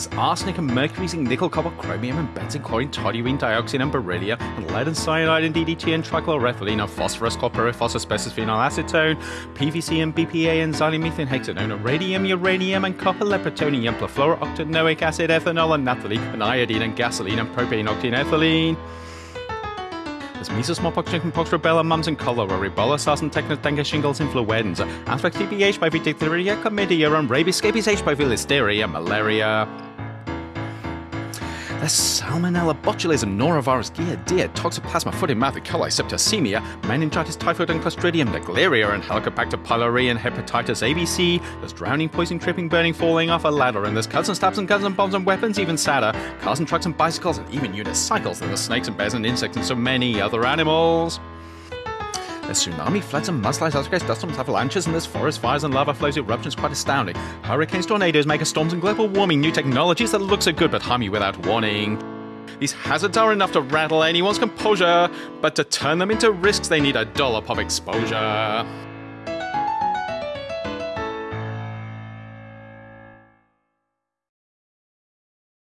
There's arsenic and mercury, zinc, nickel, copper, chromium, and benzene, chlorine, toluene, dioxin, and beryllium, and lead and cyanide, and DDT, and trichloroethylene, and phosphorus, copperophos, asbestos, phenyl acetone, PVC, and BPA, and xylomethane, hexanone, and radium, uranium, and copper, lead, plutonium, perfluorooctanoic acid, ethanol, and naphthalene, and iodine, and gasoline, and propane, octane, ethylene. There's measles, smallpox, chickenpox, rubella, mumps, and cholera, Ebola, SARS, and tetanus, dengue, shingles, influenza, anthrax, TB, HIV, diphtheria, chlamydia, and rabies, scabies, HIV, listeria, malaria. There's Salmonella, botulism, norovirus, gear, giardia, toxoplasma, foot and mouth, E. coli, septicemia, meningitis, typhoid and clostridium, Naegleria and Helicobacter pylori and hepatitis ABC. There's drowning, poisoning, tripping, burning, falling off a ladder, and there's cuts and stabs and guns and bombs and weapons, even sadder. Cars and trucks and bicycles and even unicycles. And there's snakes and bears and insects and so many other animals. There's tsunami, floods, and mudslides, earthquakes, dust storms, avalanches, and there's forest fires and lava flows, eruptions quite astounding. Hurricanes, tornadoes, mega storms, and global warming, new technologies that look so good but harm you without warning. These hazards are enough to rattle anyone's composure, but to turn them into risks, they need a dollar pop exposure.